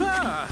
아!